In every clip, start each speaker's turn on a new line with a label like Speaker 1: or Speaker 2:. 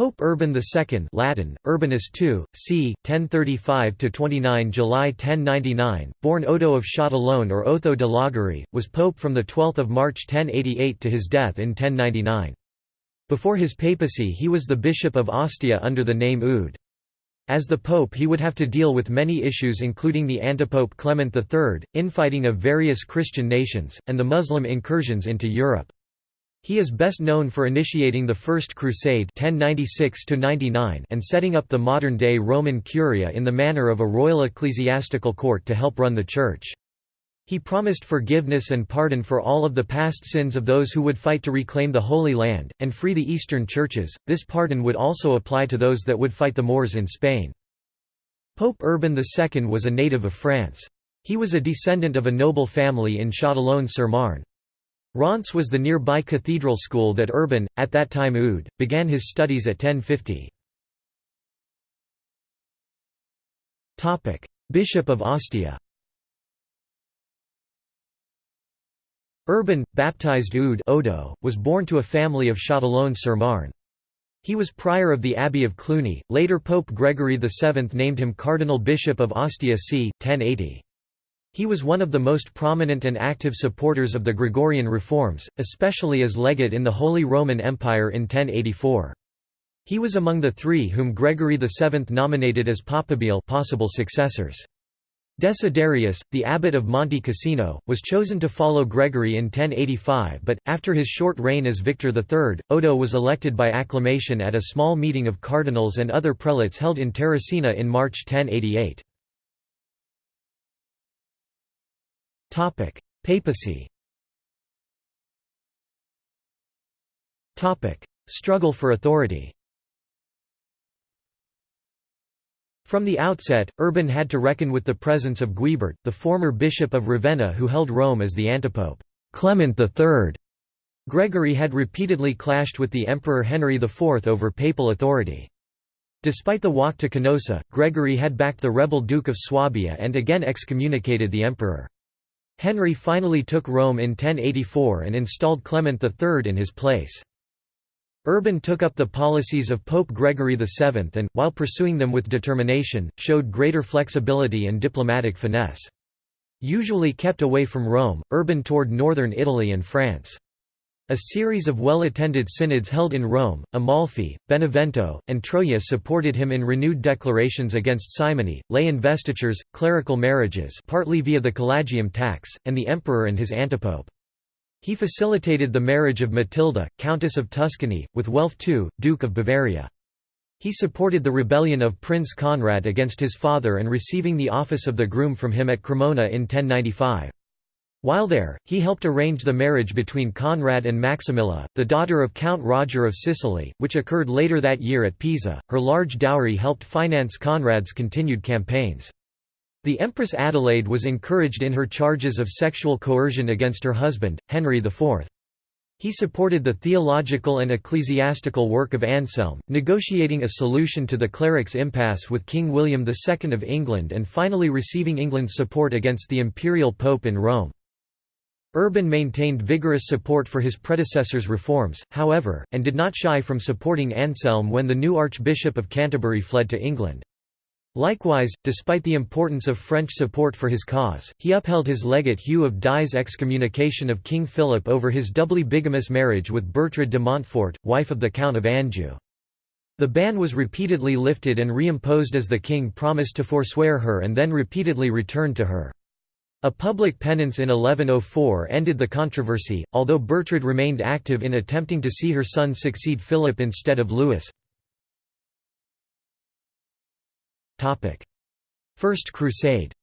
Speaker 1: Pope Urban II Latin, Urbanus II, c. 1035–29 July 1099, born Odo of Châtillon or Otho de Lagery, was pope from 12 March 1088 to his death in 1099. Before his papacy he was the bishop of Ostia under the name Eudes. As the pope he would have to deal with many issues including the antipope Clement III, infighting of various Christian nations, and the Muslim incursions into Europe. He is best known for initiating the First Crusade 1096 and setting up the modern-day Roman Curia in the manner of a royal ecclesiastical court to help run the Church. He promised forgiveness and pardon for all of the past sins of those who would fight to reclaim the Holy Land, and free the Eastern churches. This pardon would also apply to those that would fight the Moors in Spain. Pope Urban II was a native of France. He was a descendant of a noble family in Châtillon-sur-Marne. Reims was the nearby cathedral school that Urban, at that time Eudes, began his studies at 1050. Bishop of Ostia Urban, baptized Eudes Odo, was born to a family of Châtillon-sur-Marne. He was prior of the Abbey of Cluny, later Pope Gregory VII named him Cardinal Bishop of Ostia c. 1080. He was one of the most prominent and active supporters of the Gregorian reforms, especially as legate in the Holy Roman Empire in 1084. He was among the three whom Gregory VII nominated as papabile possible successors. Desiderius, the abbot of Monte Cassino, was chosen to follow Gregory in 1085 but, after his short reign as Victor III, Odo was elected by acclamation at a small meeting of cardinals and other prelates held in Terracina in March 1088. Topic: Papacy. Topic: Struggle for authority. From the outset, Urban had to reckon with the presence of Guibert, the former bishop of Ravenna who held Rome as the antipope. Clement III. Gregory had repeatedly clashed with the Emperor Henry IV over papal authority. Despite the walk to Canossa, Gregory had backed the rebel Duke of Swabia and again excommunicated the emperor. Henry finally took Rome in 1084 and installed Clement III in his place. Urban took up the policies of Pope Gregory VII and, while pursuing them with determination, showed greater flexibility and diplomatic finesse. Usually kept away from Rome, Urban toured northern Italy and France. A series of well-attended synods held in Rome, Amalfi, Benevento, and Troyes supported him in renewed declarations against simony, lay investitures, clerical marriages partly via the Cullagium tax, and the emperor and his antipope. He facilitated the marriage of Matilda, Countess of Tuscany, with Welf II, Duke of Bavaria. He supported the rebellion of Prince Conrad against his father and receiving the office of the groom from him at Cremona in 1095. While there, he helped arrange the marriage between Conrad and Maximilla, the daughter of Count Roger of Sicily, which occurred later that year at Pisa. Her large dowry helped finance Conrad's continued campaigns. The Empress Adelaide was encouraged in her charges of sexual coercion against her husband, Henry IV. He supported the theological and ecclesiastical work of Anselm, negotiating a solution to the clerics' impasse with King William II of England and finally receiving England's support against the imperial pope in Rome. Urban maintained vigorous support for his predecessor's reforms, however, and did not shy from supporting Anselm when the new Archbishop of Canterbury fled to England. Likewise, despite the importance of French support for his cause, he upheld his legate Hugh of Die's excommunication of King Philip over his doubly bigamous marriage with Bertrade de Montfort, wife of the Count of Anjou. The ban was repeatedly lifted and reimposed as the king promised to forswear her and then repeatedly returned to her. A public penance in 1104 ended the controversy, although Bertrade remained active in attempting to see her son succeed Philip instead of Louis. First Crusade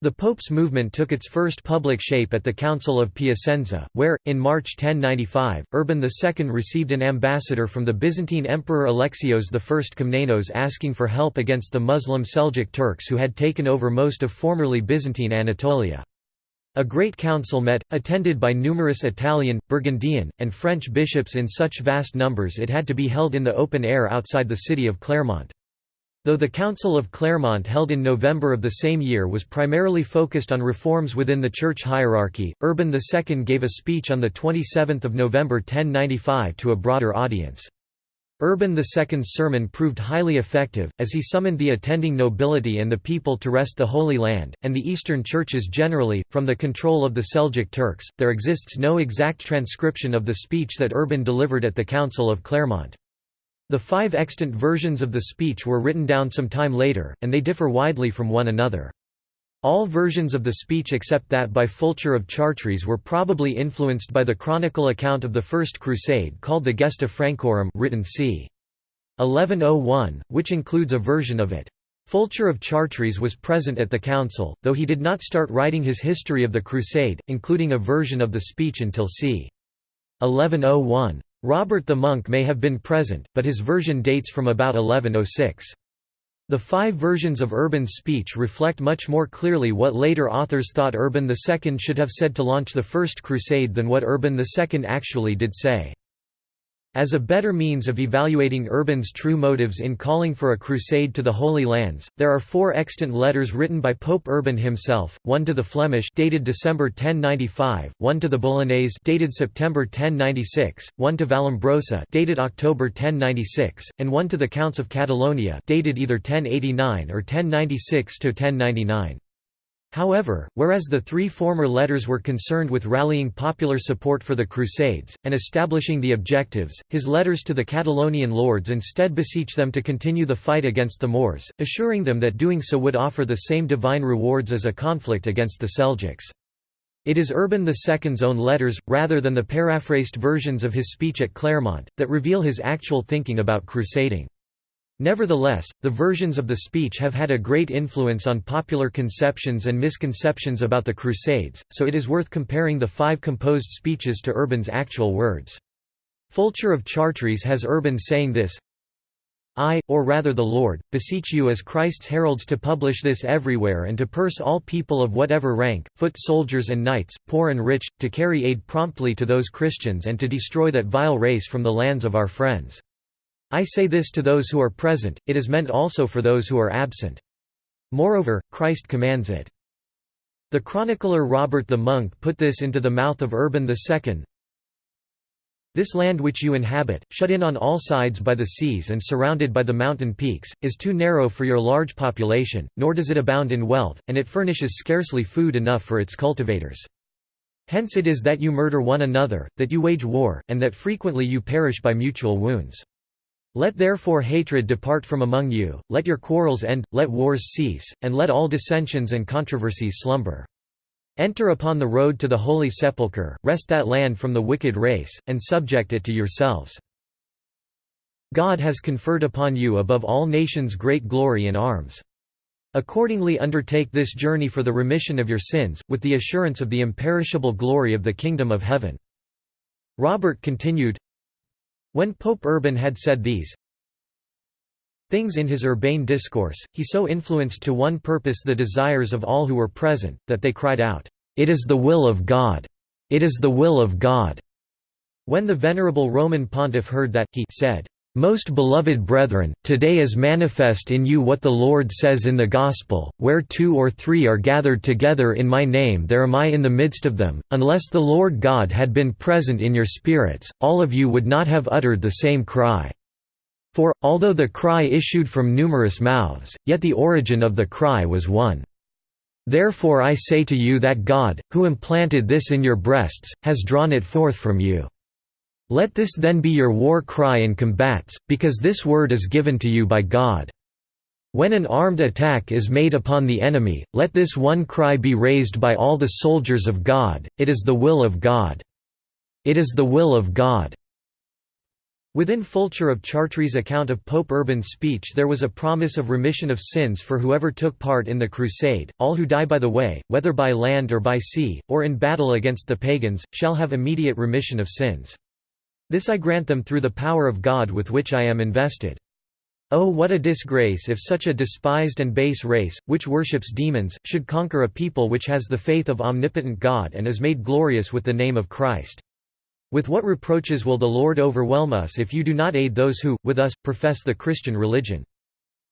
Speaker 1: The Pope's movement took its first public shape at the Council of Piacenza, where, in March 1095, Urban II received an ambassador from the Byzantine Emperor Alexios I Komnenos asking for help against the Muslim Seljuk Turks who had taken over most of formerly Byzantine Anatolia. A great council met, attended by numerous Italian, Burgundian, and French bishops in such vast numbers it had to be held in the open air outside the city of Clermont. Though the Council of Clermont held in November of the same year was primarily focused on reforms within the church hierarchy, Urban II gave a speech on 27 November 1095 to a broader audience. Urban II's sermon proved highly effective, as he summoned the attending nobility and the people to wrest the Holy Land, and the Eastern churches generally, from the control of the Seljuk Turks. There exists no exact transcription of the speech that Urban delivered at the Council of Clermont. The five extant versions of the speech were written down some time later, and they differ widely from one another. All versions of the speech except that by Fulcher of Chartres were probably influenced by the chronicle account of the First Crusade called the Gesta Francorum written c. 1101, which includes a version of it. Fulcher of Chartres was present at the council, though he did not start writing his history of the Crusade, including a version of the speech until c. 1101. Robert the monk may have been present, but his version dates from about 1106. The five versions of Urban's speech reflect much more clearly what later authors thought Urban II should have said to launch the First Crusade than what Urban II actually did say. As a better means of evaluating Urban's true motives in calling for a crusade to the Holy Lands, there are four extant letters written by Pope Urban himself, one to the Flemish dated December 1095, one to the Bolognese dated September 1096, one to Vallombrosa dated October 1096, and one to the Counts of Catalonia dated either 1089 or 1096 to 1099. However, whereas the three former letters were concerned with rallying popular support for the Crusades, and establishing the objectives, his letters to the Catalonian lords instead beseech them to continue the fight against the Moors, assuring them that doing so would offer the same divine rewards as a conflict against the Seljuks. It is Urban II's own letters, rather than the paraphrased versions of his speech at Clermont, that reveal his actual thinking about crusading. Nevertheless, the versions of the speech have had a great influence on popular conceptions and misconceptions about the Crusades, so it is worth comparing the five composed speeches to Urban's actual words. Fulcher of Chartres has Urban saying this, I, or rather the Lord, beseech you as Christ's heralds to publish this everywhere and to purse all people of whatever rank, foot soldiers and knights, poor and rich, to carry aid promptly to those Christians and to destroy that vile race from the lands of our friends. I say this to those who are present, it is meant also for those who are absent. Moreover, Christ commands it. The chronicler Robert the Monk put this into the mouth of Urban II. This land which you inhabit, shut in on all sides by the seas and surrounded by the mountain peaks, is too narrow for your large population, nor does it abound in wealth, and it furnishes scarcely food enough for its cultivators. Hence it is that you murder one another, that you wage war, and that frequently you perish by mutual wounds. Let therefore hatred depart from among you, let your quarrels end, let wars cease, and let all dissensions and controversies slumber. Enter upon the road to the Holy Sepulchre, wrest that land from the wicked race, and subject it to yourselves. God has conferred upon you above all nations great glory and arms. Accordingly undertake this journey for the remission of your sins, with the assurance of the imperishable glory of the kingdom of heaven." Robert continued, when Pope Urban had said these things in his urbane discourse, he so influenced to one purpose the desires of all who were present, that they cried out, "'It is the will of God! It is the will of God!' When the venerable Roman pontiff heard that, he said, most beloved brethren, today is manifest in you what the Lord says in the Gospel, where two or three are gathered together in my name there am I in the midst of them, unless the Lord God had been present in your spirits, all of you would not have uttered the same cry. For, although the cry issued from numerous mouths, yet the origin of the cry was one. Therefore I say to you that God, who implanted this in your breasts, has drawn it forth from you. Let this then be your war cry in combats, because this word is given to you by God. When an armed attack is made upon the enemy, let this one cry be raised by all the soldiers of God, it is the will of God. It is the will of God. Within Fulcher of Chartres' account of Pope Urban's speech there was a promise of remission of sins for whoever took part in the crusade, all who die by the way, whether by land or by sea, or in battle against the pagans, shall have immediate remission of sins. This I grant them through the power of God with which I am invested. Oh what a disgrace if such a despised and base race, which worships demons, should conquer a people which has the faith of omnipotent God and is made glorious with the name of Christ. With what reproaches will the Lord overwhelm us if you do not aid those who, with us, profess the Christian religion?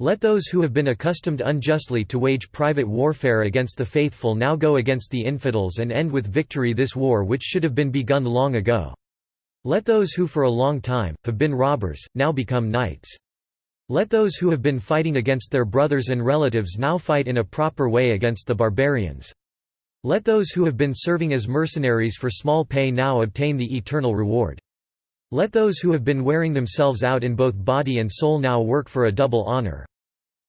Speaker 1: Let those who have been accustomed unjustly to wage private warfare against the faithful now go against the infidels and end with victory this war which should have been begun long ago. Let those who for a long time, have been robbers, now become knights. Let those who have been fighting against their brothers and relatives now fight in a proper way against the barbarians. Let those who have been serving as mercenaries for small pay now obtain the eternal reward. Let those who have been wearing themselves out in both body and soul now work for a double honor.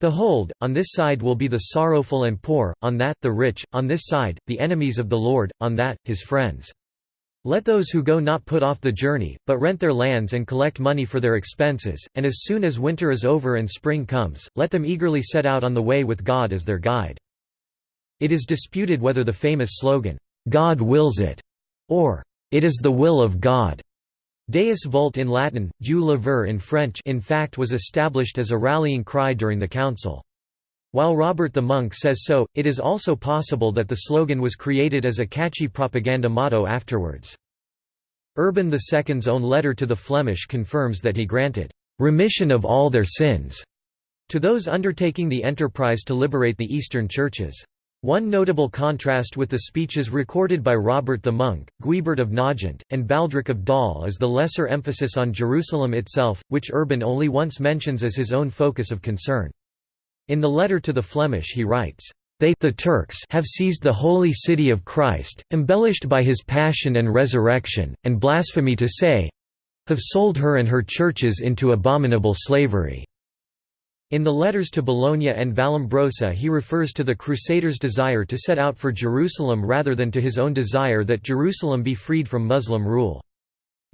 Speaker 1: Behold, on this side will be the sorrowful and poor, on that, the rich, on this side, the enemies of the Lord, on that, his friends. Let those who go not put off the journey, but rent their lands and collect money for their expenses, and as soon as winter is over and spring comes, let them eagerly set out on the way with God as their guide. It is disputed whether the famous slogan, "'God wills it' or "'It is the will of God' Deus vult in Latin, Dieu le veut in French in fact was established as a rallying cry during the council. While Robert the Monk says so, it is also possible that the slogan was created as a catchy propaganda motto afterwards. Urban II's own letter to the Flemish confirms that he granted «remission of all their sins» to those undertaking the enterprise to liberate the Eastern churches. One notable contrast with the speeches recorded by Robert the Monk, Guibert of Nogent, and Baldric of Dol is the lesser emphasis on Jerusalem itself, which Urban only once mentions as his own focus of concern. In the letter to the Flemish he writes, "...they the Turks have seized the holy city of Christ, embellished by his passion and resurrection, and blasphemy to say have sold her and her churches into abominable slavery." In the letters to Bologna and Vallombrosa he refers to the Crusaders' desire to set out for Jerusalem rather than to his own desire that Jerusalem be freed from Muslim rule.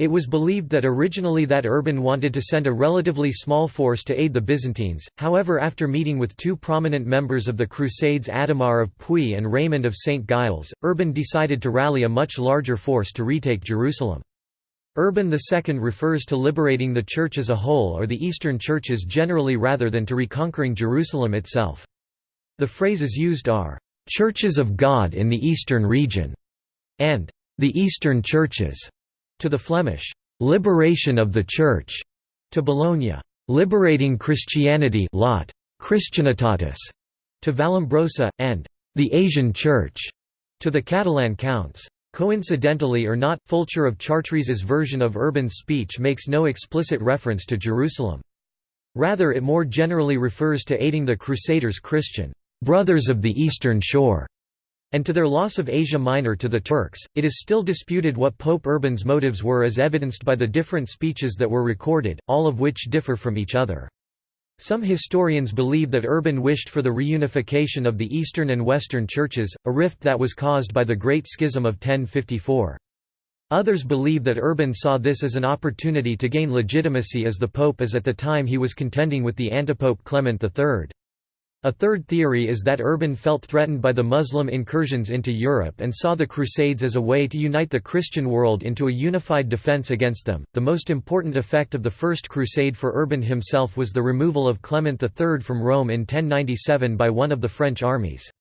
Speaker 1: It was believed that originally that Urban wanted to send a relatively small force to aid the Byzantines, however after meeting with two prominent members of the Crusades Adhemar of Puy and Raymond of St. Giles, Urban decided to rally a much larger force to retake Jerusalem. Urban II refers to liberating the Church as a whole or the Eastern churches generally rather than to reconquering Jerusalem itself. The phrases used are, "'Churches of God in the Eastern region' and "'the Eastern churches' To the Flemish, "'Liberation of the Church' to Bologna, "'Liberating Christianity' lot, Christianitatis' to Vallombrosa, and "'the Asian Church' to the Catalan counts. Coincidentally or not, Fulcher of Chartres's version of Urban's speech makes no explicit reference to Jerusalem. Rather it more generally refers to aiding the Crusaders' Christian brothers of the Eastern Shore and to their loss of Asia Minor to the Turks. It is still disputed what Pope Urban's motives were as evidenced by the different speeches that were recorded, all of which differ from each other. Some historians believe that Urban wished for the reunification of the Eastern and Western churches, a rift that was caused by the Great Schism of 1054. Others believe that Urban saw this as an opportunity to gain legitimacy as the pope as at the time he was contending with the antipope Clement III. A third theory is that Urban felt threatened by the Muslim incursions into Europe and saw the Crusades as a way to unite the Christian world into a unified defense against them. The most important effect of the First Crusade for Urban himself was the removal of Clement III from Rome in 1097 by one of the French armies.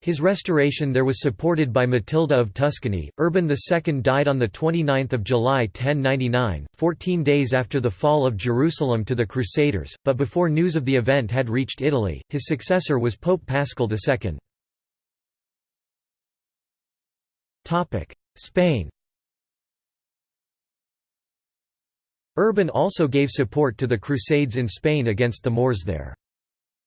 Speaker 1: His restoration there was supported by Matilda of Tuscany. Urban II died on 29 July 1099, 14 days after the fall of Jerusalem to the Crusaders, but before news of the event had reached Italy, his successor was Pope Paschal II. Spain Urban also gave support to the Crusades in Spain against the Moors there.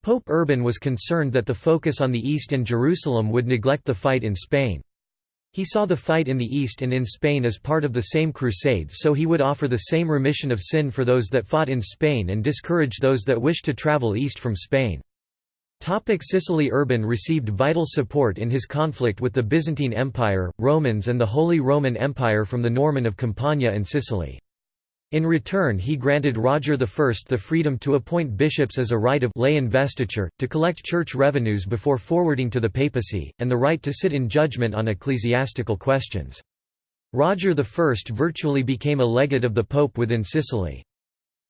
Speaker 1: Pope Urban was concerned that the focus on the East and Jerusalem would neglect the fight in Spain. He saw the fight in the East and in Spain as part of the same crusade so he would offer the same remission of sin for those that fought in Spain and discourage those that wished to travel east from Spain. Topic Sicily Urban received vital support in his conflict with the Byzantine Empire, Romans and the Holy Roman Empire from the Norman of Campania and Sicily. In return he granted Roger I the freedom to appoint bishops as a right of lay investiture, to collect church revenues before forwarding to the papacy, and the right to sit in judgment on ecclesiastical questions. Roger I virtually became a legate of the pope within Sicily.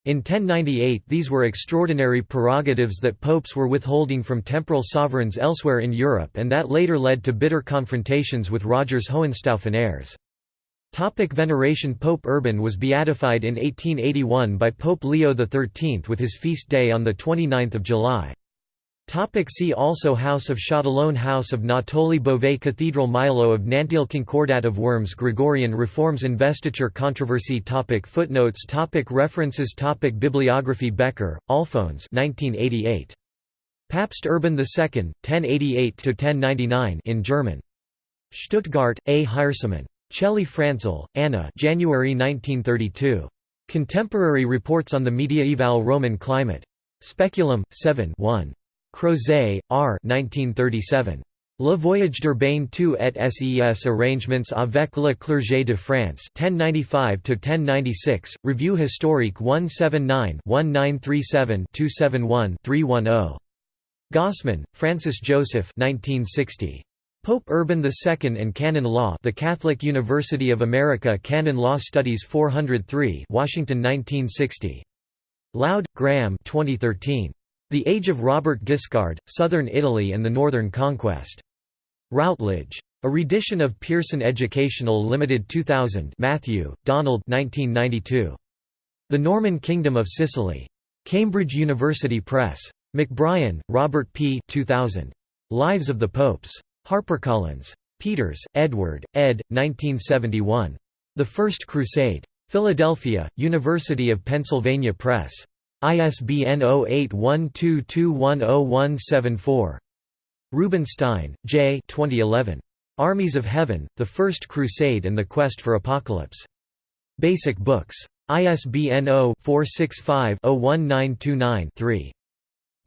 Speaker 1: In 1098 these were extraordinary prerogatives that popes were withholding from temporal sovereigns elsewhere in Europe and that later led to bitter confrontations with Roger's Hohenstaufen heirs. Topic veneration Pope Urban was beatified in 1881 by Pope Leo XIII with his feast day on 29 July. Topic see also House of Châtillon House of Natoli Beauvais Cathedral Milo of Nanteuil Concordat of Worms Gregorian Reforms Investiture Controversy topic Footnotes topic References topic Bibliography Becker, Alfons 1988. Papst Urban II, 1088–1099 in German. Stuttgart, A. Heiersemann. Chelly Franzel, Anna January 1932. Contemporary Reports on the Mediaeval Roman Climate. Speculum, 7 1. Crozet, R. 1937. Le Voyage d'Urbain II et ses arrangements avec le clergé de France 1095–1096, Revue historique 179-1937-271-310. Gossman, Francis Joseph 1960. Pope Urban II and Canon Law The Catholic University of America Canon Law Studies 403 Washington 1960. Loud, Graham 2013. The Age of Robert Guiscard, Southern Italy and the Northern Conquest. Routledge. A redition of Pearson Educational Limited 2000 Matthew, Donald 1992. The Norman Kingdom of Sicily. Cambridge University Press. McBrien, Robert P. 2000. Lives of the Popes. HarperCollins. Peters, Edward, ed. 1971. The First Crusade. Philadelphia, University of Pennsylvania Press. ISBN 0812210174. Rubenstein, J. 2011. Armies of Heaven, The First Crusade and the Quest for Apocalypse. Basic Books. ISBN 0-465-01929-3.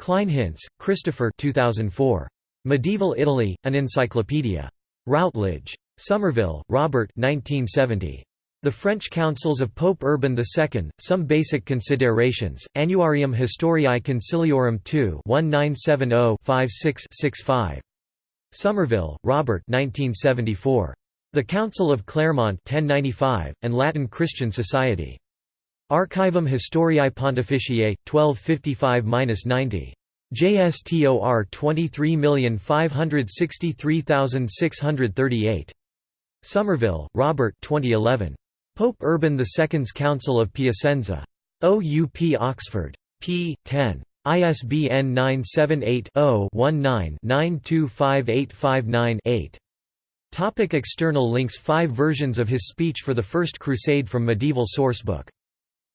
Speaker 1: Kleinhenz, Christopher 2004. Medieval Italy, An Encyclopedia. Routledge. Somerville, Robert 1970. The French Councils of Pope Urban II, Some Basic Considerations, Annuarium Historiae Conciliorum 2 1970-56-65. Somerville, Robert 1974. The Council of Clermont 1095, and Latin Christian Society. Archivum Historiae Pontificiae, 1255–90. JSTOR 23563638. Somerville, Robert 2011. Pope Urban II's Council of Piacenza. OUP Oxford. p. 10. ISBN 978-0-19-925859-8. Topic external links Five versions of his speech for the First Crusade from Medieval Sourcebook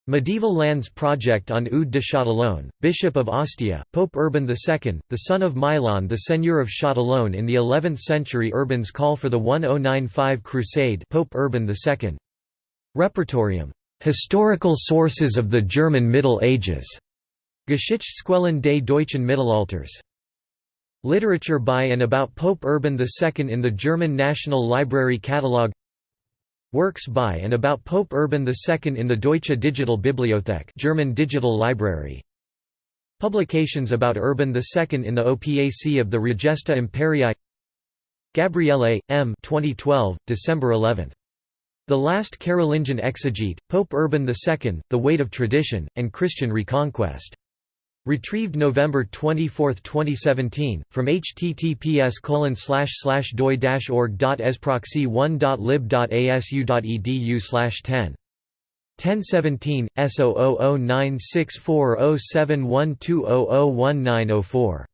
Speaker 1: Medieval Lands Project on Eudes de Châtillon, Bishop of Ostia, Pope Urban II, the son of Milan the Seigneur of Châtillon in the 11th century Urban's call for the 1095 Crusade Pope Urban II. Repertorium. Historical sources of the German Middle Ages. Geschichtsquellen des deutschen Mittelalters. Literature by and about Pope Urban II in the German National Library Catalogue Works by and about Pope Urban II in the Deutsche Digital Bibliothek German Digital Library Publications about Urban II in the OPAC of the Regesta Imperii Gabriele, M. 2012, December 11. The Last Carolingian Exegete, Pope Urban II, The Weight of Tradition, and Christian Reconquest Retrieved November 24, 2017, from https doi-org.ezproxy1.lib.asu.edu 10. 1017, S0009640712001904